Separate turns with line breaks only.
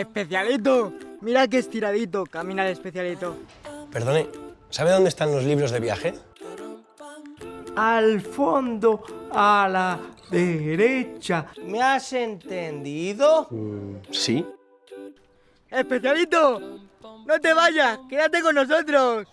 Especialito, mira qué estiradito camina el especialito.
Perdone, ¿sabe dónde están los libros de viaje?
Al fondo, a la derecha. ¿Me has entendido?
Mm, sí.
Especialito, no te vayas, quédate con nosotros.